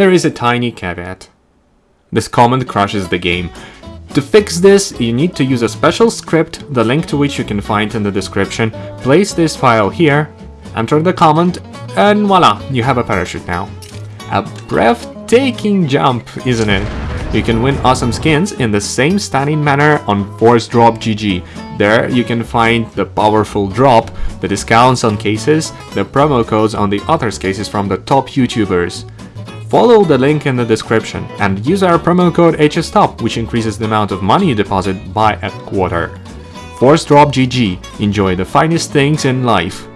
there is a tiny caveat. This comment crashes the game. To fix this, you need to use a special script, the link to which you can find in the description. Place this file here, enter the comment, and voila, you have a parachute now. A breathtaking jump, isn't it? You can win awesome skins in the same stunning manner on Force Drop GG. There you can find the powerful drop, the discounts on cases, the promo codes on the others cases from the top YouTubers. Follow the link in the description and use our promo code HSTOP which increases the amount of money you deposit by a quarter. Force Drop GG, enjoy the finest things in life.